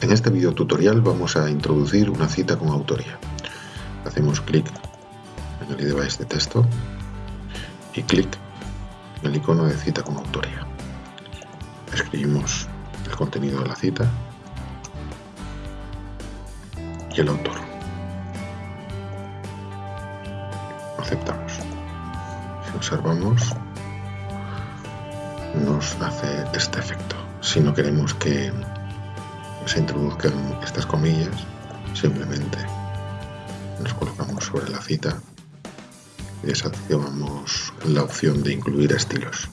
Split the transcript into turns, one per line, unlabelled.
En este video tutorial vamos a introducir una cita con autoría. Hacemos clic en el device de texto y clic en el icono de cita con autoría. Escribimos el contenido de la cita y el autor. Aceptamos. Si observamos, nos hace este efecto. Si no queremos que se introduzcan estas comillas, simplemente nos colocamos sobre la cita y desactivamos la opción de incluir estilos.